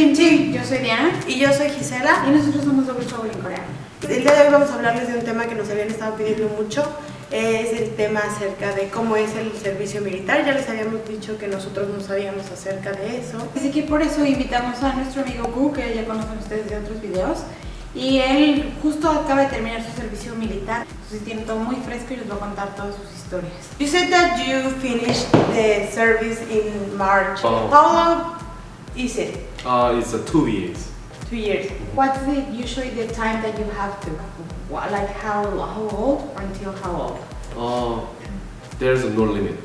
Kimchi, yo soy Diana Y yo soy Gisela. y nosotros somos Double Trouble en Corea. El día de hoy vamos a hablarles de un tema que nos habían estado pidiendo mucho. Es el tema acerca de cómo es el servicio militar. Ya les habíamos dicho que nosotros no sabíamos acerca de eso. Así que por eso invitamos a nuestro amigo Gu, que ya conocen ustedes de otros videos. Y él justo acaba de terminar su servicio militar, entonces tiene todo muy fresco y les va a contar todas sus historias. You said that you finished the service in March. Oh. How long is it? Uh, it's uh, two years. Two years. What's the, usually the time that you have to? Like how, how old until how old? Uh, there's no limit.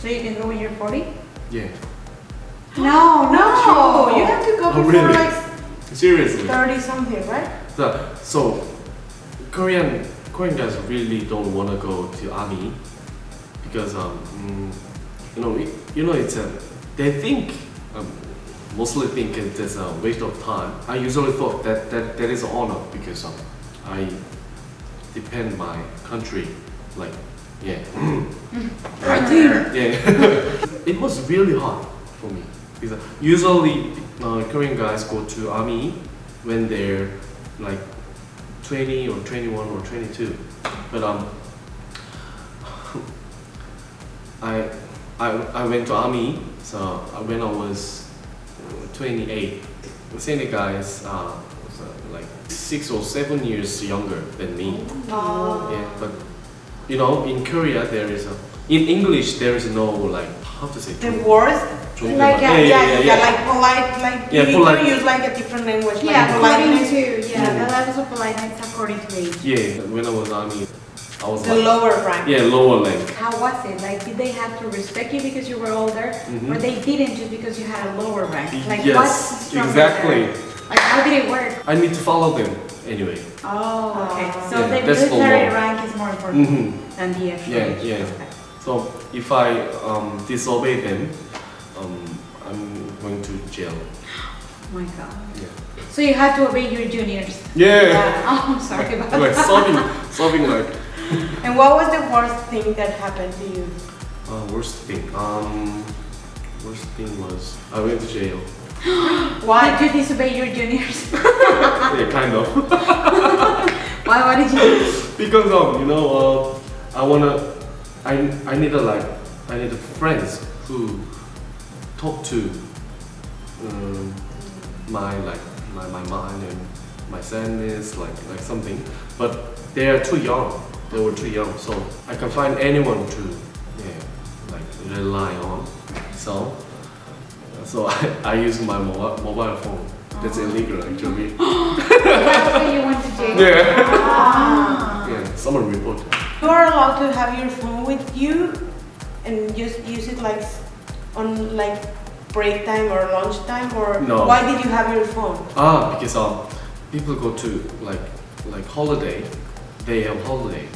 So you can go when you're 40? Yeah. No, No, you have to go Oh, before really? like Seriously. 30 something, right? So, so Korean Korean guys really don't want to go to army because um mm, you know it- you know it's a they think um, mostly think it's a waste of time. I usually thought that that, that is an honor because um, I depend my country like yeah. Yeah. It was really hard for me. Because usually uh, Korean guys go to army when they're like 20 or 21 or 22 but um I, I I went to army so uh, when I was uh, 28, Senior guy is uh, uh, like six or seven years younger than me. Oh. Yeah, but you know, in Korea there is a in English there is no like how to say the words. Like yeah, yeah, yeah, yeah, like polite, like yeah, polite. use like a different language. Yeah, polite too. Yeah, the levels of politeness according to age. Yeah, when I was army, I was The like, lower rank. yeah, lower rank. How was it? Like, did they have to respect you because you were older, Mhm. or they didn't just because you had a lower rank? Like, Yes, what's exactly. there? Like, how did it work? I need to follow them anyway. Oh, okay. Ah. So Yeah, the that's the military rank is more important hmm than the actual Yeah, age. yeah. Okay. So if I um, disobey them, um, I'm going to jail. Oh my god. Yeah. So you had to obey your juniors. Yeah. Oh, I'm sorry about that. like that. sobbing, sobbing like. And what was the worst thing that happened to you? Uh, worst thing. Um, worst thing was I went to jail. Why did you disobey your juniors? yeah, kind of. Why? What did you do? because um, you know, uh, I wanna, I I need a like, I need a friends who talk to um, my like my, my mind and my sadness like like something, but they are too young. They were too young, so I can find anyone to yeah like rely on. So so I, I use my mobile mobile phone. That's illegal actually. That's why you went to jail. Yeah. Ah. Yeah. Someone reported. You are allowed to have your phone with you and just use it like on like break time or lunch time or No. why did you have your phone? Ah, because um, people go to like like holiday, they have holiday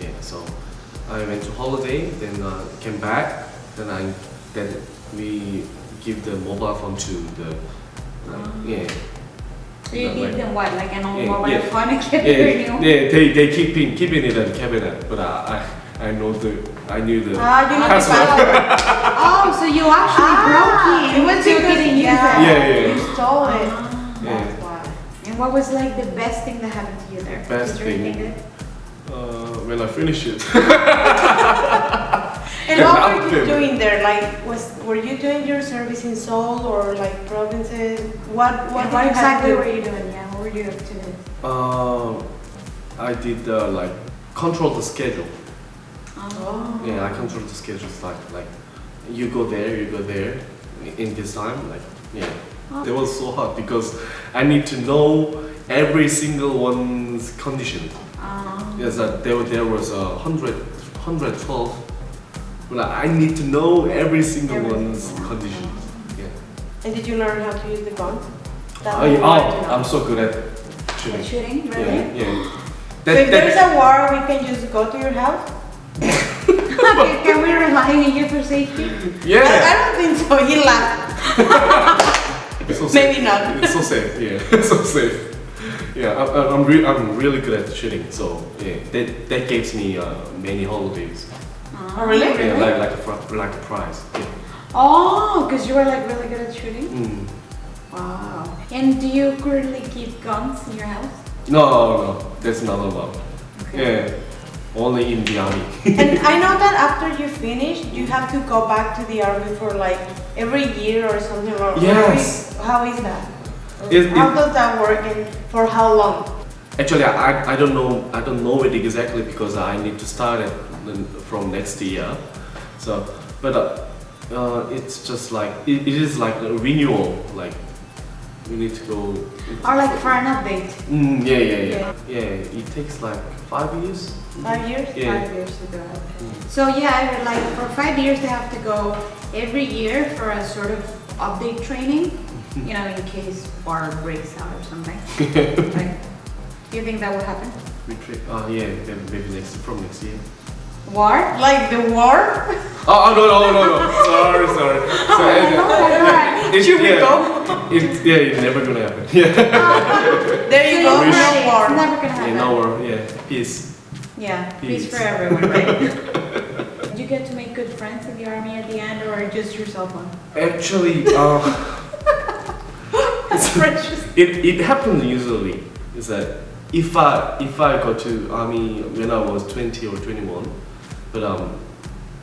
yeah. So I went to holiday, then uh, came back, then I then we give the mobile phone to the like, yeah So you Like- give them what, like an old Yeah, mobile yeah. phone and kept yeah it yeah new? they they keeping keeping it in cabinet, but uh, I I know the I knew the Ah, you need to password. follow. Oh, so you actually broke it. It was so you because didn't use yeah, it. Yeah, yeah. you stole it. Ah. Yeah. That's why. And what was like the best thing that happened to you there? Best Is there anything thing? Uh, when I finish it. And what were you doing there? Like, was were you doing your service in Seoul or like provinces? What what, And did what you exactly have were to do? you doing? Yeah, what were you up to? Um, I did uh, like control the schedule. Oh. Yeah, I control the schedule. like like you go there, you go there in this time. Like yeah, Oh. it was so hard because I need to know every single one's condition. Um, Yes, uh, there there was a hundred hundred twelve. But I need to know every single Every one's single condition. Yeah. And did you learn how to use the gun? That I, hard to oh. I'm so good at shooting. shooting, really? Yeah, yeah. So if there's a war, we can just go to your house? can we rely on you for safety? I, yeah. I don't think so. He laughed. So. Maybe not. It's so safe. Yeah, so safe. Yeah, I, I- I'm re- I'm really good at shooting. So yeah, that that gives me uh, many holidays. Oh, really? Yeah, like like a fr- like a prize. Yeah. Oh, because you were like really good at shooting? Mm. Wow. And do you currently keep guns in your house? No, no, that's not allowed. Yeah, only in the army. And I know that after you finish, you have to go back to the army for like every year or something. Or or Yes. How is that? It- how does that work and for how long? Actually, I, I don't know I don't know it exactly because I need to start it from next year. So, but uh, uh, it's just like it, it is like a renewal. Like we need to go. Or like for an update? Mm, yeah, yeah, yeah, yeah. It takes like five years. Five years? Yeah. Five years to ago. So yeah, I- like for five years they have to go every year for a sort of update training, you know, in case war breaks out or something. Like, do you think that will happen? Retreat. Uh, yeah, maybe next from next year. War? Like the war? Oh, oh no, no, no, no. Sorry, sorry. So, Alright. it, Should we yeah, go? It, yeah, it's never gonna happen. Yeah. There you go, So Wish- no It's war. never gonna happen. yeah, no war. Yeah, peace. Yeah, peace Peace. for everyone, right? Did you get to make good friends in the army at the end or just your cell phone? Actually, uh, Precious. it, it happened usually is that if I if I got to army when I was 20 or 21, but um,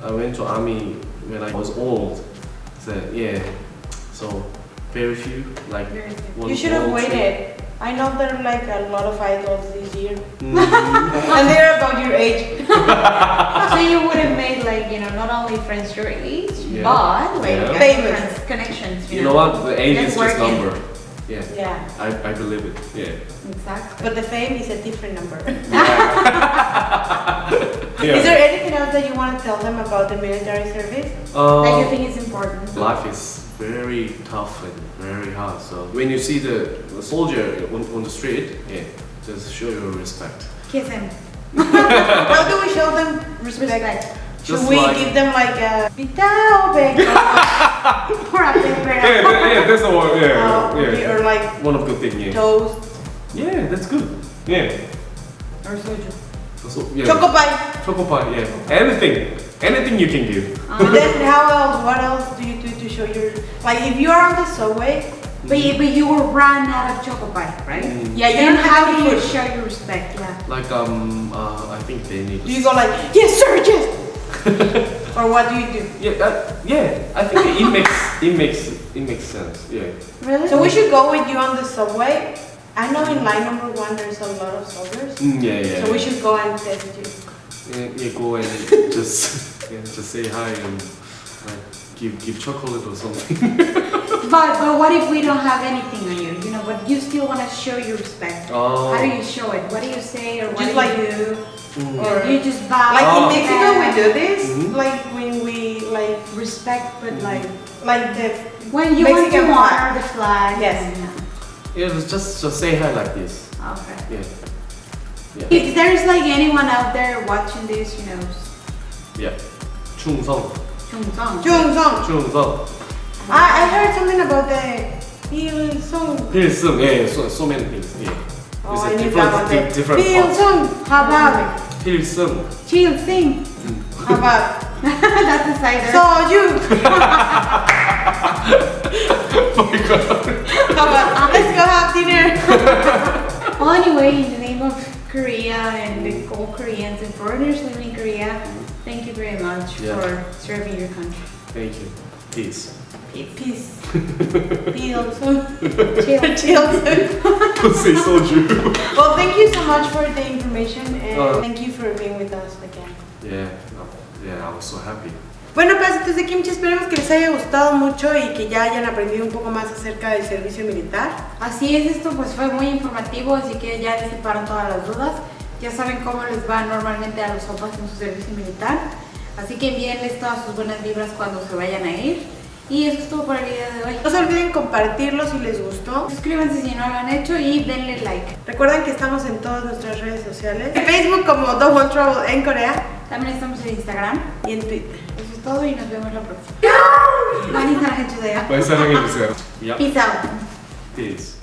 I went to army when I was old. So yeah, so very few like Very few. one. You should have one, two. waited. I know there are like a lot of idols this year. Mm, and they're about your age. so you would have made like, you know, not only friends your age, Yeah. but like Yeah. Famous. connections. you know what? The age is just Networking. number. Yeah, Yeah. I, I believe it. Yeah. Exactly. But the fame is a different number. yeah. Is there anything else that you want to tell them about the military service? Uh, that you think is important? Life is very tough and very hard. So when you see the, the soldier on, on the street, yeah, just show your respect. Kiss him. How do we show them respect? Respect. Should Just we like- give them like a Vitao Bego? Pour up the prayer. Yeah, that- yeah, that's all. Yeah, Uh, yeah. Or like One of good thing. Yeah. toast? Yeah, that's good. Yeah. Or soju. So, yeah. Choco pie. Choco pie. Yeah. Anything, anything you can give. But then how else? What else do you do to show your like if you are on the subway? But you, but you will run out of choco pie, right? Mm. Yeah, you Then don't how have do you show your respect? Yeah. Like um, uh, I think they need. Do you go like yes sir yes? or what do you do? Yeah, uh, yeah. I think it makes it makes it makes sense. Yeah. Really? So we should go with you on the subway. I know in line number one there's a lot of soldiers. Mm, yeah, yeah. So we should go and test you. Yeah, yeah, go and just yeah, just say hi and like give give chocolate or something. But but what if we don't have anything on you? You know, but you still want to show your respect. Oh. How do you show it? What do you say or what Just do like- you do? Mm. Or you just bow. like Oh. in Mexico we do this. Mhm. Like when we like respect, but like like the when you Mexican want to flag. honor the flag. Yes. and, yeah. Yeah, just just just say hi like this. Okay. Yeah. Yeah. If there's like anyone out there watching this, you know, Yeah. 충성. Chungzong. Jung 충성. I, I heard something about the Il Song. 필승. Yeah, yeah, so so many things. Yeah. Oh, It's a I need different, that one. di- different Il parts. Song. How about? 필승. Chill, sing. Hmm. How about? That's a cider. So you. Oh How about? Uh, let's go have dinner. well, anyway, in the name of Korea and the all Koreans and foreigners living in Korea, thank you very much Yeah. for serving your country. Thank you. Peace. Peace. Il Song. Chill. Chill. Don't say soju. Well, thank you so much for the information and Uh. thank you for being with us again. Yeah. Yeah, I was so happy. Bueno, pedacitos de kimchi, esperemos que les haya gustado mucho y que ya hayan aprendido un poco más acerca del servicio militar. Así es, esto pues fue muy informativo, así que ya disiparon todas las dudas. Ya saben cómo les va normalmente a los sopas en su servicio militar. Así que envíenles todas sus buenas vibras cuando se vayan a ir. Y eso es todo por el video de hoy. No se olviden compartirlo si les gustó. Suscríbanse si no lo han hecho y denle like. Recuerden que estamos en todas nuestras redes sociales. En Facebook como Double Trouble en Corea También estamos en Instagram. y en Twitter. Eso es todo y nos vemos la próxima. 많이 사랑해주세요. 많이 사랑해주세요. Yep. Peace out. Peace.